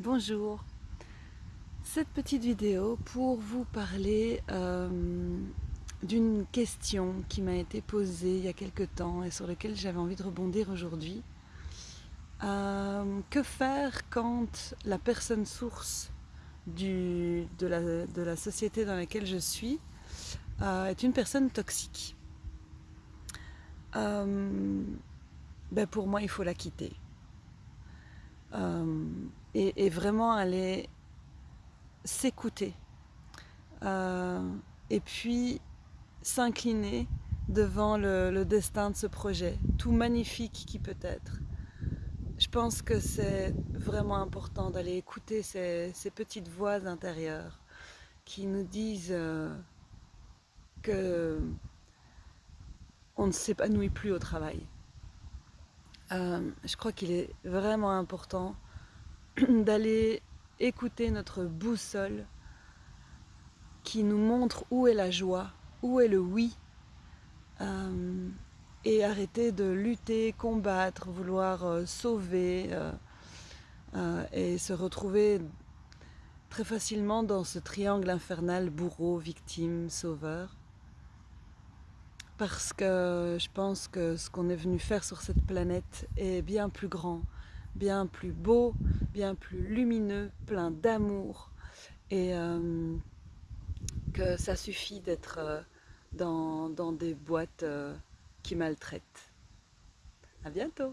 Bonjour, cette petite vidéo pour vous parler euh, d'une question qui m'a été posée il y a quelque temps et sur laquelle j'avais envie de rebondir aujourd'hui. Euh, que faire quand la personne source de, la, société dans laquelle je suis euh, est une personne toxique? Ben Pour moi, il faut la quitter. Et, vraiment aller s'écouter euh, et puis s'incliner devant le, destin de ce projet, tout magnifique qui peut être. Je pense que c'est vraiment important d'aller écouter ces, petites voix intérieures qui nous disent euh, que on ne s'épanouit plus au travail. Euh, je crois qu'il est vraiment important d'aller écouter notre boussole qui nous montre où est la joie, où est le oui, euh, et arrêter de lutter, combattre, vouloir euh, sauver et se retrouver très facilement dans ce triangle infernal bourreau, victime, sauveur. Parce que je pense que ce qu'on est venu faire sur cette planète est bien plus grand, bien plus beau, bien plus lumineux, plein d'amour et euh, que ça suffit d'être euh, dans, des boîtes euh, qui maltraitent. À bientôt